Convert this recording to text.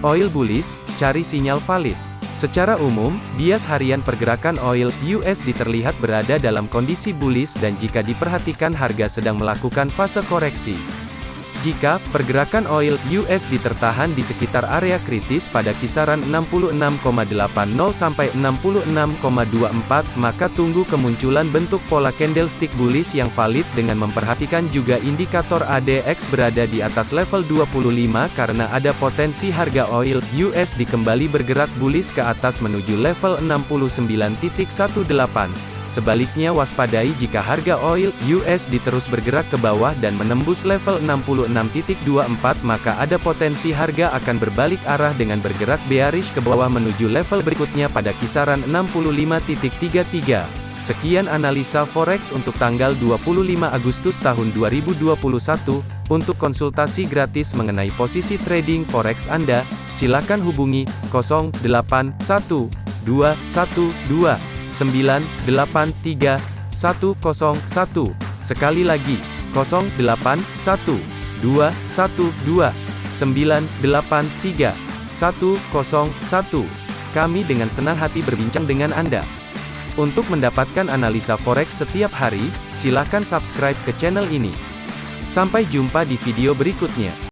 Oil bullish, cari sinyal valid. Secara umum, bias harian pergerakan oil USD terlihat berada dalam kondisi bullish dan jika diperhatikan harga sedang melakukan fase koreksi. Jika pergerakan oil USD tertahan di sekitar area kritis pada kisaran 66,80 sampai 66,24, maka tunggu kemunculan bentuk pola candlestick bullish yang valid dengan memperhatikan juga indikator ADX berada di atas level 25 karena ada potensi harga oil USD kembali bergerak bullish ke atas menuju level 69.18. Sebaliknya waspadai jika harga oil US diterus bergerak ke bawah dan menembus level 66.24 maka ada potensi harga akan berbalik arah dengan bergerak bearish ke bawah menuju level berikutnya pada kisaran 65.33. Sekian analisa forex untuk tanggal 25 Agustus tahun 2021. Untuk konsultasi gratis mengenai posisi trading forex Anda, silakan hubungi 081212 983 101. Sekali lagi, 081 212 983 101. Kami dengan senang hati berbincang dengan Anda. Untuk mendapatkan analisa forex setiap hari, silakan subscribe ke channel ini. Sampai jumpa di video berikutnya.